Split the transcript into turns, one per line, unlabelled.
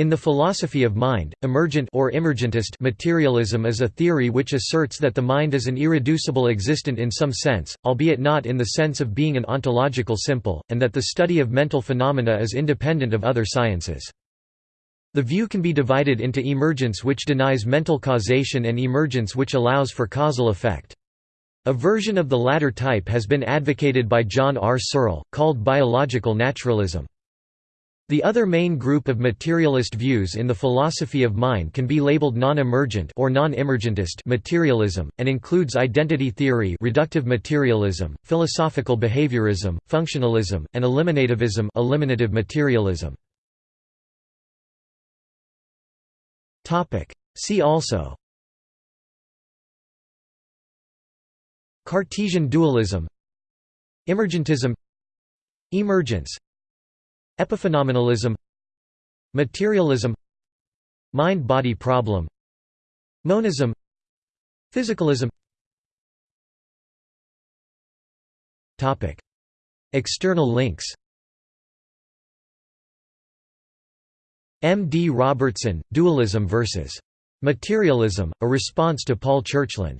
In the philosophy of mind, emergent or emergentist materialism is a theory which asserts that the mind is an irreducible existent in some sense, albeit not in the sense of being an ontological simple, and that the study of mental phenomena is independent of other sciences. The view can be divided into emergence which denies mental causation and emergence which allows for causal effect. A version of the latter type has been advocated by John R. Searle, called biological naturalism. The other main group of materialist views in the philosophy of mind can be labeled non-emergent or non-emergentist materialism, and includes identity theory reductive materialism, philosophical behaviorism, functionalism, and eliminativism eliminative materialism. Topic: See also Cartesian dualism Emergentism Emergence Epiphenomenalism Materialism Mind-body problem Monism Physicalism External links M. D. Robertson, Dualism vs. Materialism, a response to Paul Churchland